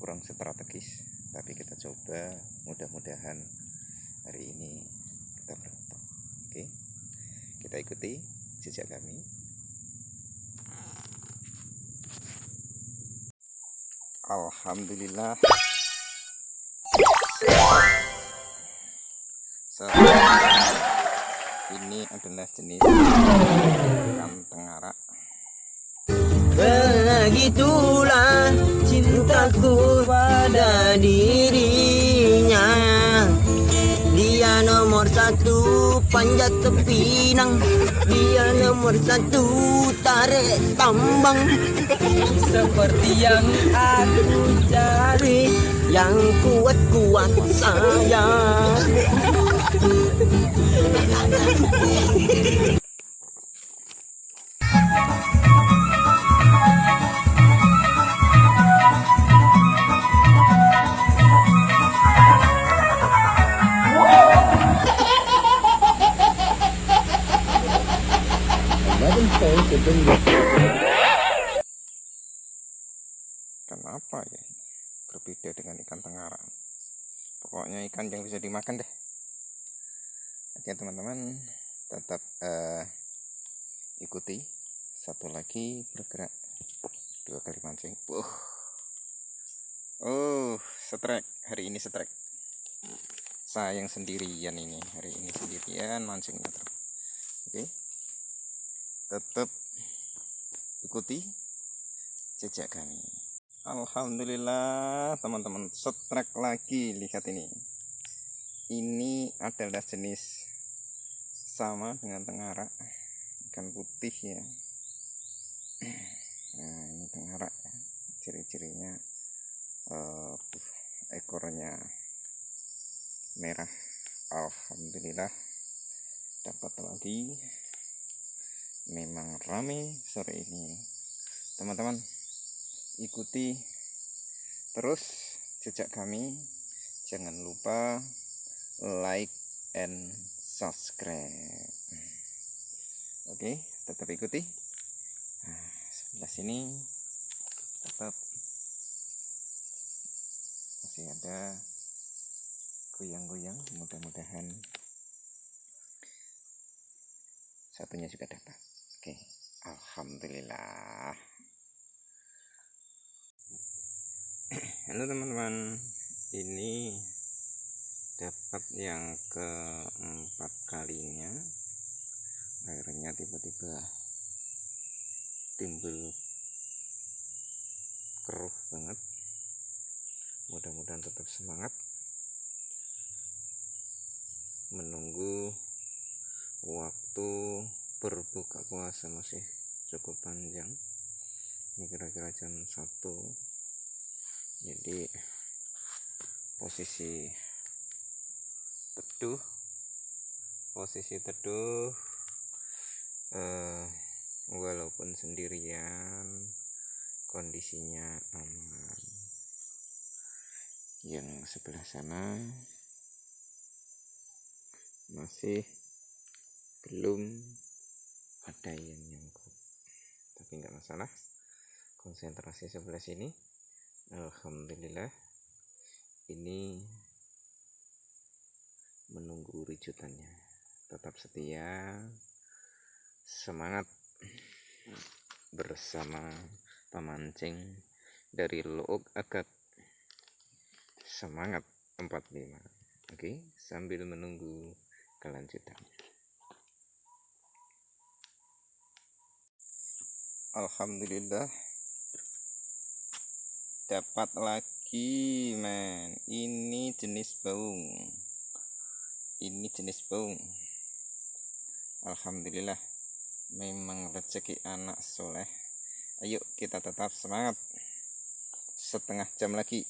kurang strategis tapi kita coba. Mudah-mudahan hari ini kita beruntung. Oke kita ikuti jejak kami. Alhamdulillah. So, ini adalah jenis ikan tengarak Begitulah cintaku pada dirinya. Dia nomor satu panjat tepinang. Dia nomor satu tarik tambang. Seperti yang aku cari Yang kuat-kuat saya Kenapa ya ini? berbeda dengan ikan tengaran. Pokoknya ikan yang bisa dimakan deh. Oke teman-teman. Tetap eh, ikuti. Satu lagi bergerak. Dua kali mancing. Uh. Oh setrek. Hari ini setrek. Saya yang sendirian ini. Hari ini sendirian mancingnya oke. Tetap ikuti jejak kami. Alhamdulillah teman-teman setrek lagi. Lihat ini. Ini adalah jenis sama dengan tengarak. Ikan putih ya. Nah ini tengarak ya. Ciri-cirinya tuh, ekornya merah. Alhamdulillah dapat lagi memang rame sore ini. Teman-teman ikuti terus jejak kami. Jangan lupa like and subscribe. Oke tetap ikuti. Nah, sebelah sini tetap. Masih ada goyang-goyang mudah-mudahan satunya juga dapat oke Alhamdulillah. Halo teman-teman. Ini dapat yang keempat kalinya. Akhirnya tiba-tiba timbul keruh banget. Mudah-mudahan tetap semangat. Menunggu waktu berbuka puasa masih cukup panjang. Ini kira-kira jam 1 jadi posisi teduh posisi teduh eh, walaupun sendirian kondisinya aman. Yang sebelah sana masih belum ada yang nyangkut. Tapi nggak masalah. Konsentrasi sebelah sini. Alhamdulillah. Ini menunggu rijutannya tetap setia. Semangat. Bersama pemancing dari Look Agak. Semangat 45 oke sambil menunggu kelanjutannya Alhamdulillah. Dapat lagi men. Ini jenis baung. Ini jenis baung. Alhamdulillah. Memang rezeki anak soleh. Ayo kita tetap semangat. Setengah jam lagi